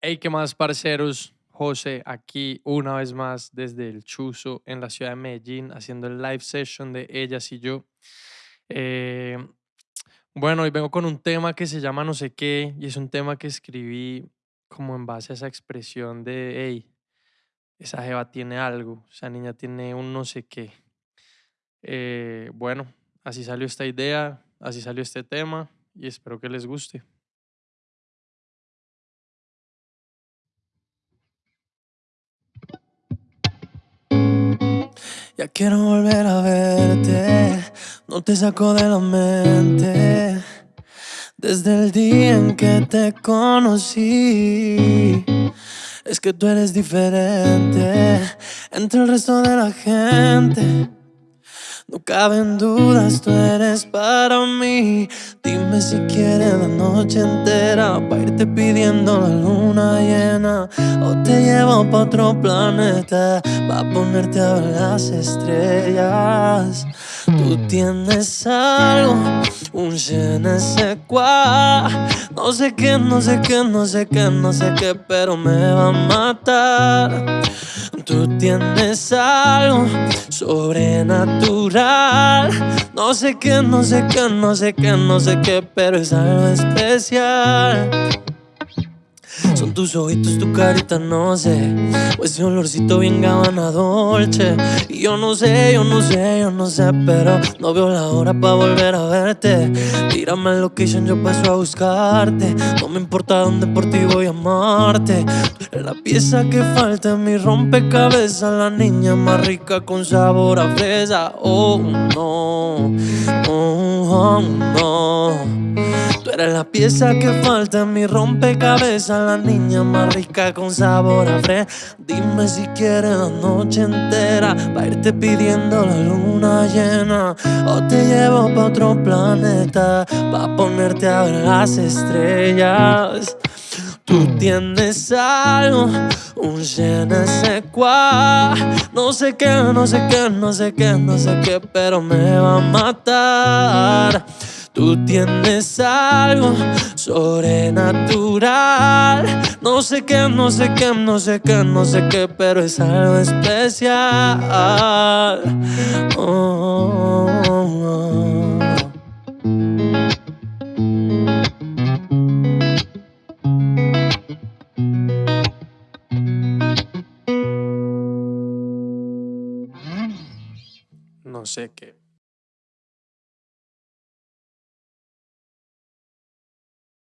Hey, ¿qué más, parceros? José, aquí una vez más desde el Chuzo en la ciudad de Medellín, haciendo el live session de ellas y yo. Eh, bueno, hoy vengo con un tema que se llama no sé qué, y es un tema que escribí como en base a esa expresión de, hey, esa jeva tiene algo, esa niña tiene un no sé qué. Eh, bueno, así salió esta idea, así salió este tema, y espero que les guste. Ya quiero volver a verte, no te saco de la mente. Desde el día en que te conocí, es que tú eres diferente entre el resto de la gente. No caben dudas, tú eres para mí. Dime si quieres la noche entera para irte pidiendo la luna llena. O te llevo pa' otro planeta pa' ponerte a ver las estrellas. Tú tienes algo, un je ne. No sé qué, no sé qué, no sé qué, no sé qué, pero me va a matar. Tú tienes algo sobrenatural. No sé qué, no sé qué, no sé qué, no sé qué, pero es algo especial. Son tus ojitos, tu carita, no sé. O ese olorcito bien gabana dolce. Y yo no sé, yo no sé, yo no sé, pero no veo la hora para volver a verte. Tírame el location, yo paso a buscarte. No me importa dónde por ti voy a amarte. la pieza que falta en mi rompecabezas, la niña más rica con sabor a fresa. Oh no, oh, oh no. Eres la pieza que falta en mi rompecabezas, la niña más rica con sabor a fre. Dime si quieres la noche entera, para irte pidiendo la luna llena. O te llevo pa' otro planeta, pa' ponerte a ver las estrellas. Tú tienes algo, un je ne sais quoi. No sé qué, no sé qué, no sé qué, no sé qué, pero me va a matar. Tú tienes algo sobrenatural. No sé qué, no sé qué, no sé qué, no sé qué, pero es algo especial. No sé qué.